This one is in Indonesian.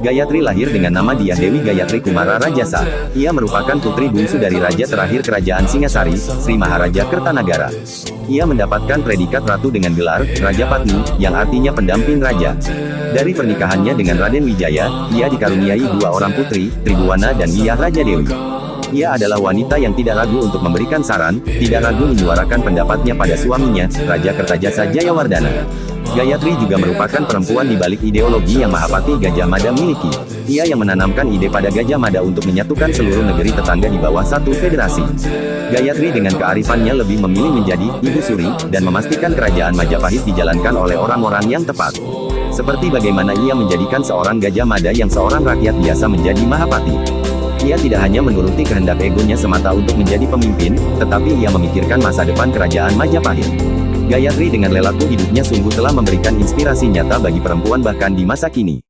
Gayatri lahir dengan nama Diah Dewi Gayatri Kumara Rajasa. Ia merupakan putri bungsu dari Raja terakhir Kerajaan Singasari, Sri Maharaja Kertanagara. Ia mendapatkan predikat ratu dengan gelar, Raja Patni, yang artinya pendamping raja. Dari pernikahannya dengan Raden Wijaya, ia dikaruniai dua orang putri, Tribuana dan Wiyah Raja Dewi. Ia adalah wanita yang tidak ragu untuk memberikan saran, tidak ragu menyuarakan pendapatnya pada suaminya, Raja Kertajasa Jayawardana. Gayatri juga merupakan perempuan di balik ideologi yang Mahapati Gajah Mada miliki. Ia yang menanamkan ide pada Gajah Mada untuk menyatukan seluruh negeri tetangga di bawah satu federasi. Gayatri dengan kearifannya lebih memilih menjadi Ibu Suri, dan memastikan kerajaan Majapahit dijalankan oleh orang-orang yang tepat. Seperti bagaimana ia menjadikan seorang Gajah Mada yang seorang rakyat biasa menjadi Mahapati. Ia tidak hanya menuruti kehendak egonya semata untuk menjadi pemimpin, tetapi ia memikirkan masa depan kerajaan Majapahit. Gayatri dengan lelaku hidupnya sungguh telah memberikan inspirasi nyata bagi perempuan bahkan di masa kini.